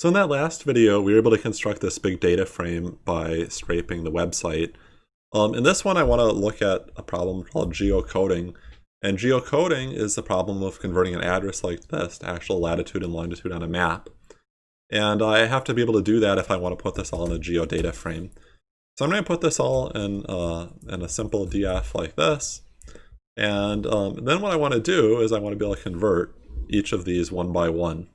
So in that last video, we were able to construct this big data frame by scraping the website. Um, in this one, I want to look at a problem called geocoding. And geocoding is the problem of converting an address like this to actual latitude and longitude on a map. And I have to be able to do that if I want to put this all in a geodata frame. So I'm going to put this all in, uh, in a simple DF like this. And um, then what I want to do is I want to be able to convert each of these one by one.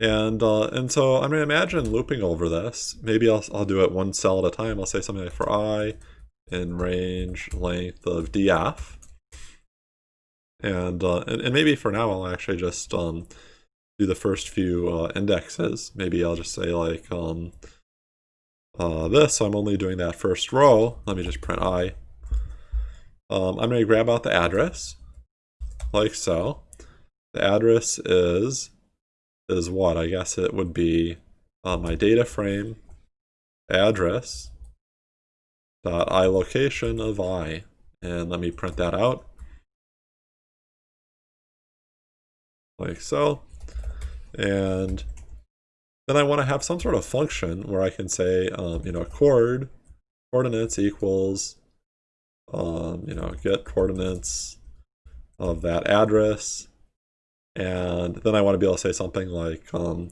And uh, and so I'm going to imagine looping over this. Maybe I'll, I'll do it one cell at a time. I'll say something like for i in range length of df. And, uh, and, and, maybe for now I'll actually just um, do the first few uh, indexes. Maybe I'll just say like um, uh, this, so I'm only doing that first row. Let me just print i. Um, I'm going to grab out the address, like so. The address is is what? I guess it would be uh, my data frame address dot i location of i. And let me print that out. Like so. And then I want to have some sort of function where I can say, um, you know, chord coordinates equals, um, you know, get coordinates of that address and then I want to be able to say something like um,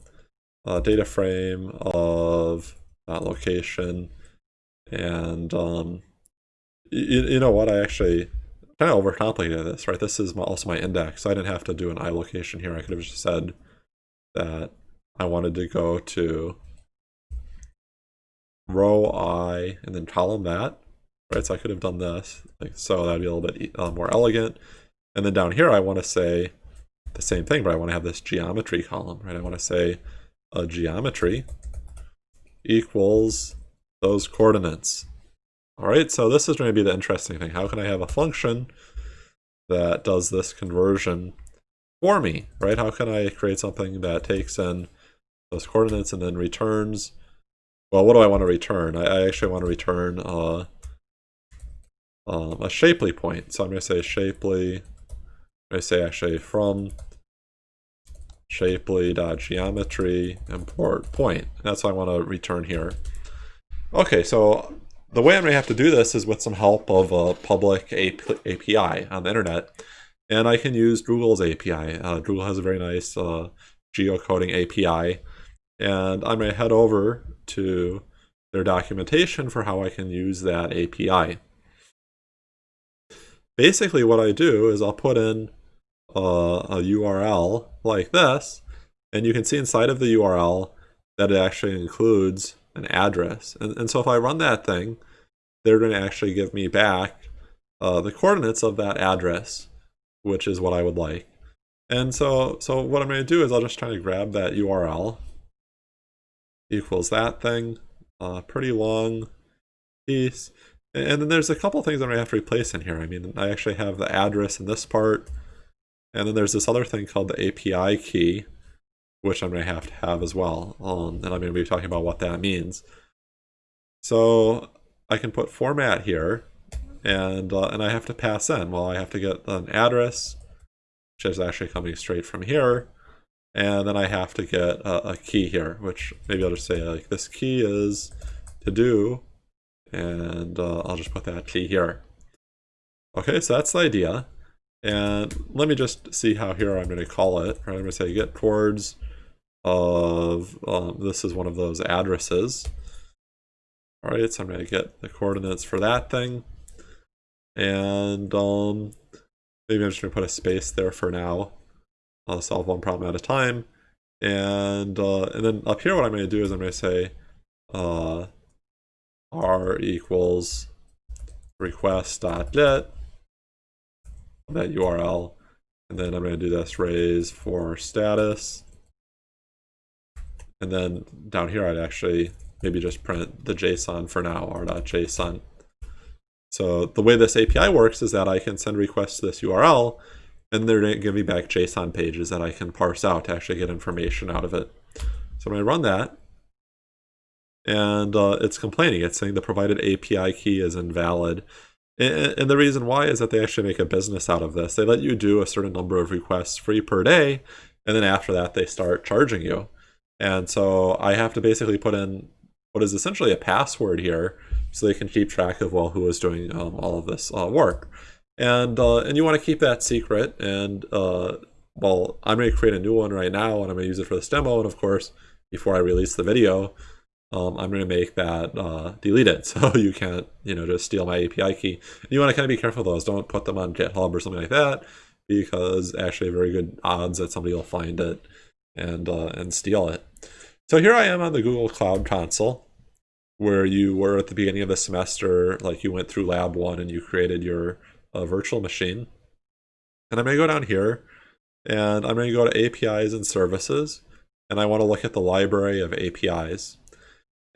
data frame of that location. And um, you, you know what, I actually kind of overcomplicated this, right? This is my, also my index. So I didn't have to do an i location here. I could have just said that I wanted to go to row i and then column that, right? So I could have done this, like so. That'd be a little bit uh, more elegant. And then down here, I want to say the same thing, but I want to have this geometry column, right? I want to say a geometry equals those coordinates. All right, so this is going to be the interesting thing. How can I have a function that does this conversion for me, right? How can I create something that takes in those coordinates and then returns, well, what do I want to return? I, I actually want to return um, a shapely point. So I'm going to say shapely, to say actually from shapely.geometry import point. That's what I want to return here. Okay, so the way I'm going to have to do this is with some help of a public API on the internet. And I can use Google's API. Uh, Google has a very nice uh, geocoding API. And I'm going to head over to their documentation for how I can use that API. Basically what I do is I'll put in a URL like this, and you can see inside of the URL that it actually includes an address. And, and so if I run that thing, they're going to actually give me back uh, the coordinates of that address, which is what I would like. And so, so what I'm going to do is I'll just try to grab that URL equals that thing, uh, pretty long piece. And then there's a couple things I'm going to have to replace in here. I mean, I actually have the address in this part, and then there's this other thing called the API key, which I'm going to have to have as well. Um, and I'm going to be talking about what that means. So I can put format here, and uh, and I have to pass in. Well, I have to get an address, which is actually coming straight from here. And then I have to get a, a key here, which maybe I'll just say like this key is to do, and uh, I'll just put that key here. Okay, so that's the idea. And let me just see how here I'm going to call it. Right, I'm going to say get towards of, um, this is one of those addresses. All right, so I'm going to get the coordinates for that thing. And um, maybe I'm just going to put a space there for now. I'll solve one problem at a time. And, uh, and then up here what I'm going to do is I'm going to say uh, r equals request.get that URL. And then I'm going to do this raise for status. And then down here, I'd actually maybe just print the JSON for now, r.json. So the way this API works is that I can send requests to this URL, and they're going to give me back JSON pages that I can parse out to actually get information out of it. So I'm going to run that, and uh, it's complaining. It's saying the provided API key is invalid. And, the reason why is that they actually make a business out of this. They let you do a certain number of requests free per day, and then after that they start charging you. And so I have to basically put in what is essentially a password here so they can keep track of, well, who is doing um, all of this uh, work. And, uh, and you want to keep that secret. And, uh, well, I'm going to create a new one right now and I'm going to use it for this demo. And of course, before I release the video, um, I'm going to make that uh, deleted so you can't, you know, just steal my API key. And you want to kind of be careful those. Don't put them on GitHub or something like that because actually very good odds that somebody will find it and uh, and steal it. So here I am on the Google Cloud Console where you were at the beginning of the semester, like you went through lab one and you created your uh, virtual machine. And I'm going to go down here and I'm going to go to APIs and services and I want to look at the library of APIs.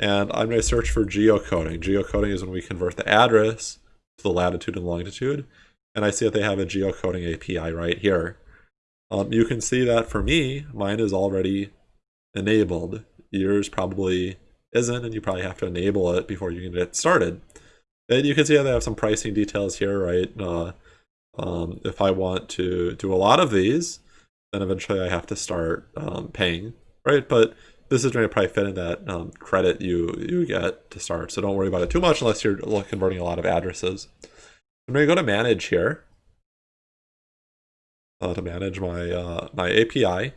And I'm going to search for geocoding. Geocoding is when we convert the address to the latitude and longitude. And I see that they have a geocoding API right here. Um, you can see that for me, mine is already enabled. Yours probably isn't, and you probably have to enable it before you can get started. And you can see how they have some pricing details here, right? Uh, um, if I want to do a lot of these, then eventually I have to start um, paying, right? But this is going to probably fit in that um, credit you you get to start. So don't worry about it too much unless you're converting a lot of addresses. I'm going to go to manage here uh, to manage my uh, my API.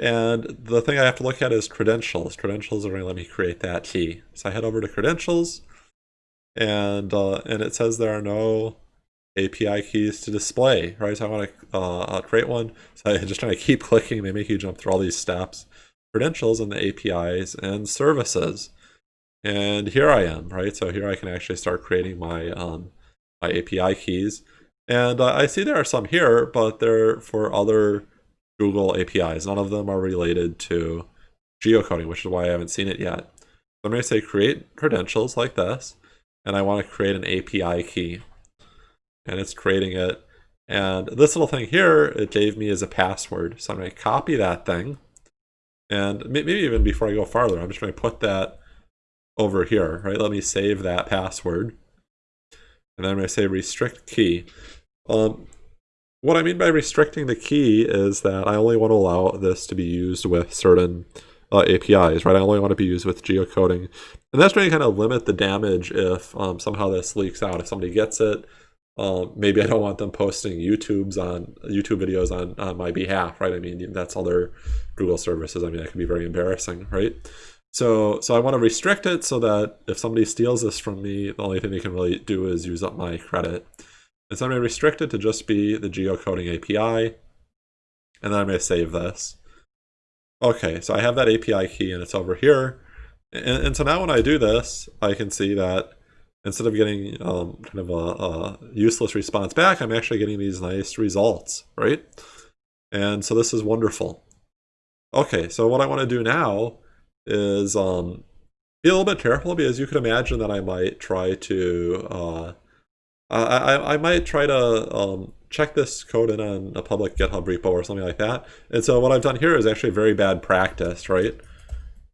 And the thing I have to look at is credentials. Credentials are going to let me create that key. So I head over to credentials and uh, and it says there are no API keys to display, right? So I want to uh, create one. So I'm just trying to keep clicking. They make you jump through all these steps credentials and the APIs and services. And here I am, right? So here I can actually start creating my, um, my API keys. And uh, I see there are some here, but they're for other Google APIs. None of them are related to geocoding, which is why I haven't seen it yet. So I'm going to say create credentials like this, and I want to create an API key. And it's creating it. And this little thing here, it gave me as a password. So I'm going to copy that thing and maybe even before I go farther, I'm just going to put that over here, right? Let me save that password. And then I'm going to say restrict key. Um, what I mean by restricting the key is that I only want to allow this to be used with certain uh, APIs, right? I only want to be used with geocoding. And that's going to kind of limit the damage if um, somehow this leaks out. If somebody gets it, um, maybe I don't want them posting YouTube's on YouTube videos on, on my behalf, right? I mean, that's other Google services. I mean, that can be very embarrassing, right? So, so I want to restrict it so that if somebody steals this from me, the only thing they can really do is use up my credit. And so I'm going to restrict it to just be the geocoding API. And then I'm going to save this. Okay, so I have that API key and it's over here. And, and so now when I do this, I can see that instead of getting um, kind of a, a, useless response back, I'm actually getting these nice results, right? And so this is wonderful. Okay, so what I want to do now is um, be a little bit careful because you could imagine that I might try to, uh, I, I, might try to um, check this code in on a public GitHub repo or something like that. And so what I've done here is actually very bad practice, right?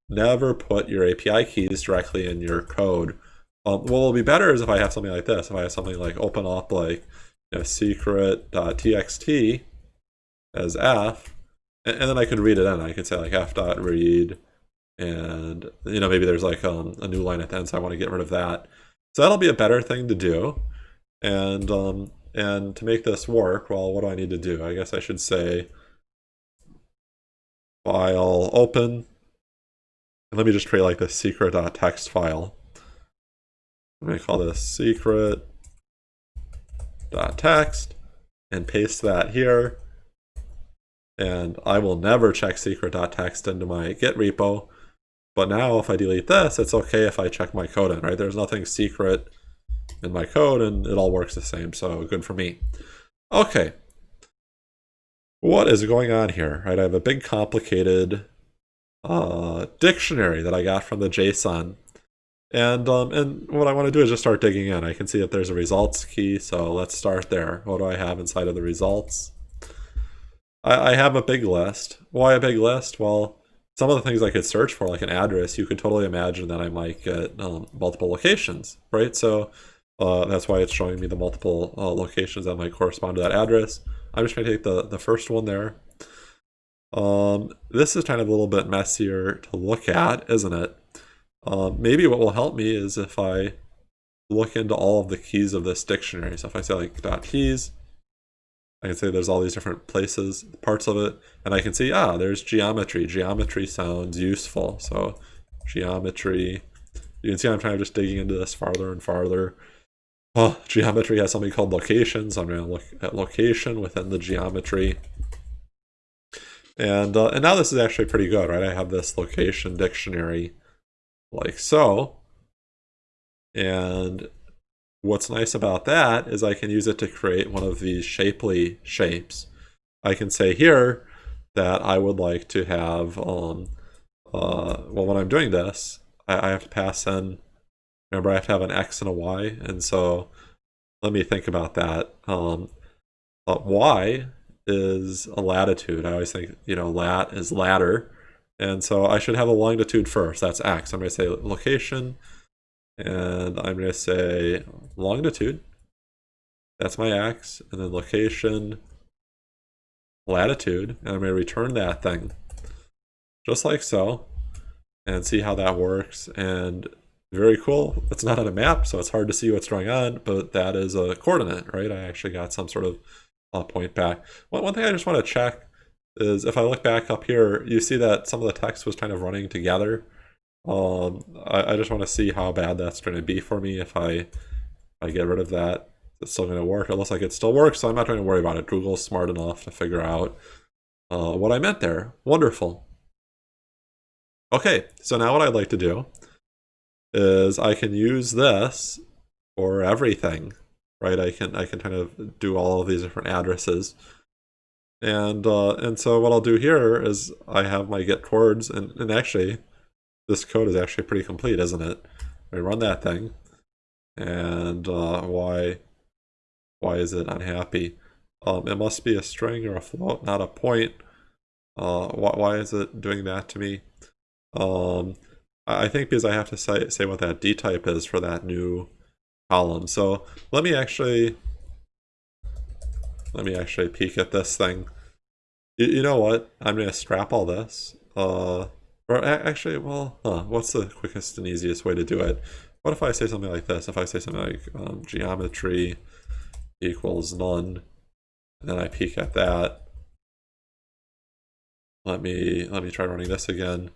Never put your API keys directly in your code um, what will be better is if I have something like this. If I have something like open up like you know, secret.txt as f, and, and, then I could read it in. I could say like f.read, and you know maybe there's like um, a new line at the end, so I want to get rid of that. So that'll be a better thing to do. And um, and to make this work, well, what do I need to do? I guess I should say file open. And let me just create like the secret.txt file. I'm going to call this secret dot text and paste that here. And I will never check secret.txt into my Git repo. But now if I delete this, it's okay if I check my code in, right? There's nothing secret in my code and it all works the same. So good for me. Okay. What is going on here, right? I have a big complicated uh, dictionary that I got from the JSON and, um, and what I want to do is just start digging in. I can see that there's a results key, so let's start there. What do I have inside of the results? I, I have a big list. Why a big list? Well, some of the things I could search for, like an address, you could totally imagine that I might get um, multiple locations, right? So uh, that's why it's showing me the multiple uh, locations that might correspond to that address. I'm just going to take the, the first one there. Um, this is kind of a little bit messier to look at, isn't it? Um, maybe what will help me is if I look into all of the keys of this dictionary. So if I say like dot keys, I can say there's all these different places, parts of it, and I can see, ah, there's geometry. Geometry sounds useful. So geometry, you can see I'm kind of just digging into this farther and farther. Oh, geometry has something called location, so I'm going to look at location within the geometry. And, uh, and now this is actually pretty good, right? I have this location dictionary like so. And what's nice about that is I can use it to create one of these shapely shapes. I can say here that I would like to have, um, uh, well, when I'm doing this, I, I have to pass in, remember I have to have an X and a Y, and so let me think about that. Um, uh, y is a latitude. I always think, you know, lat is ladder, and so I should have a longitude first. That's X. I'm going to say location, and I'm going to say longitude. That's my X, and then location, latitude, and I'm going to return that thing. Just like so, and see how that works. And very cool. It's not on a map, so it's hard to see what's going on, but that is a coordinate, right? I actually got some sort of uh, point back. One, one thing I just want to check is if I look back up here, you see that some of the text was kind of running together. Um, I, I just want to see how bad that's going to be for me if I, I get rid of that. It's still going to work. It looks like it still works, so I'm not going to worry about it. Google's smart enough to figure out uh, what I meant there. Wonderful. Okay, so now what I'd like to do is I can use this for everything, right? I can I can kind of do all of these different addresses. And uh, and so what I'll do here is I have my get coords, and, and actually this code is actually pretty complete, isn't it? I run that thing, and uh, why why is it unhappy? Um, it must be a string or a float, not a point. Uh, why, why is it doing that to me? Um, I think because I have to say, say what that D type is for that new column. So let me actually, let me actually peek at this thing. You, you know what? I'm going to scrap all this. Uh, or actually, well, huh, what's the quickest and easiest way to do it? What if I say something like this? If I say something like um, geometry equals none, and then I peek at that. Let me let me try running this again.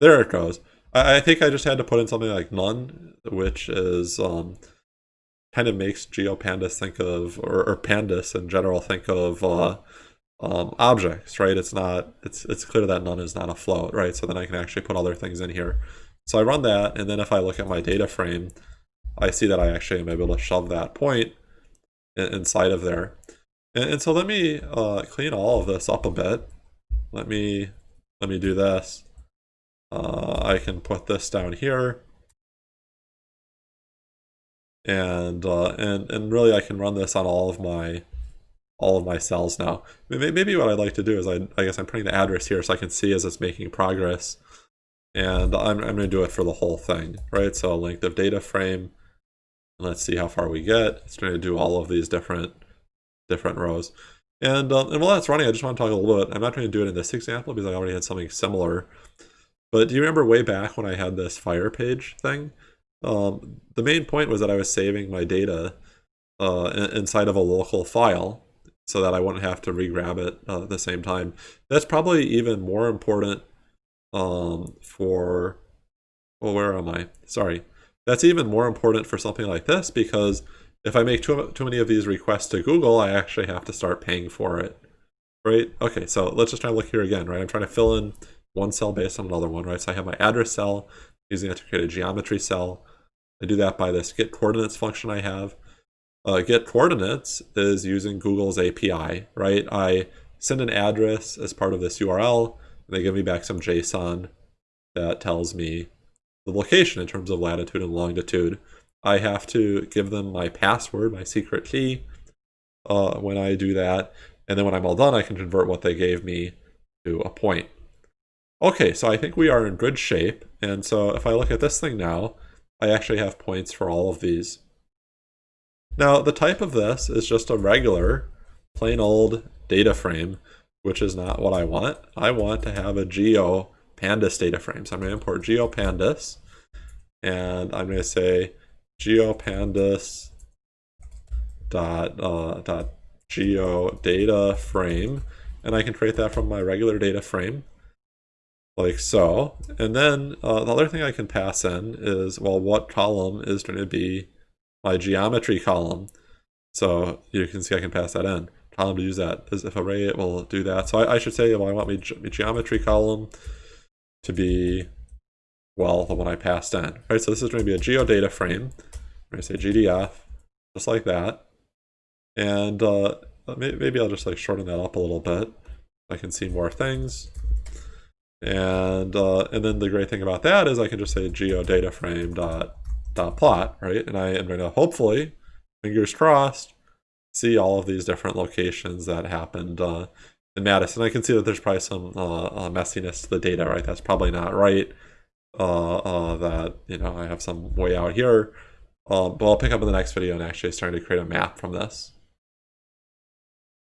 There it goes. I, I think I just had to put in something like none, which is um, kind of makes GeoPandas think of, or, or Pandas in general think of uh, um, objects, right? It's not, it's, it's clear that none is not a float, right? So then I can actually put other things in here. So I run that, and then if I look at my data frame, I see that I actually am able to shove that point inside of there. And, and so let me uh, clean all of this up a bit. Let me, let me do this. Uh, I can put this down here. And, uh, and, and really I can run this on all of my all of my cells now. Maybe what I'd like to do is I, I guess I'm putting the address here so I can see as it's making progress. And I'm, I'm going to do it for the whole thing, right? So length of data frame. Let's see how far we get. It's going to do all of these different different rows. And, um, and while that's running, I just want to talk a little bit. I'm not going to do it in this example because I already had something similar. But do you remember way back when I had this fire page thing? Um, the main point was that I was saving my data uh, inside of a local file so that I wouldn't have to re-grab it uh, at the same time. That's probably even more important um, for, well, where am I? Sorry. That's even more important for something like this because if I make too, too many of these requests to Google, I actually have to start paying for it, right? Okay, so let's just try to look here again, right? I'm trying to fill in one cell based on another one, right? So I have my address cell using it to create a geometry cell. I do that by this get coordinates function I have. Uh, get coordinates is using Google's API, right? I send an address as part of this URL, and they give me back some JSON that tells me the location in terms of latitude and longitude. I have to give them my password, my secret key, uh, when I do that. And then when I'm all done, I can convert what they gave me to a point. Okay, so I think we are in good shape. And so if I look at this thing now, I actually have points for all of these. Now, the type of this is just a regular, plain old data frame. which is not what I want. I want to have a geo pandas data frame. So I'm going to import geopandas and I'm going to say geopandas dot uh, dot geo data frame and I can create that from my regular data frame like so and then uh, the other thing I can pass in is well what column is going to be my geometry column? So you can see I can pass that in. Column to use that as if array it will do that. So I, I should say well I want my, ge my geometry column to be well the one I passed in. Right so this is going to be a geodata frame. I'm going to say GDF just like that. And uh, maybe I'll just like shorten that up a little bit. I can see more things. And uh, and then the great thing about that is I can just say geodata frame dot dot plot, right? And I am going to hopefully, fingers crossed, see all of these different locations that happened uh, in Madison. I can see that there's probably some uh, uh messiness to the data, right? That's probably not right. Uh, uh, that you know I have some way out here. Um, but I'll pick up in the next video and actually starting to create a map from this.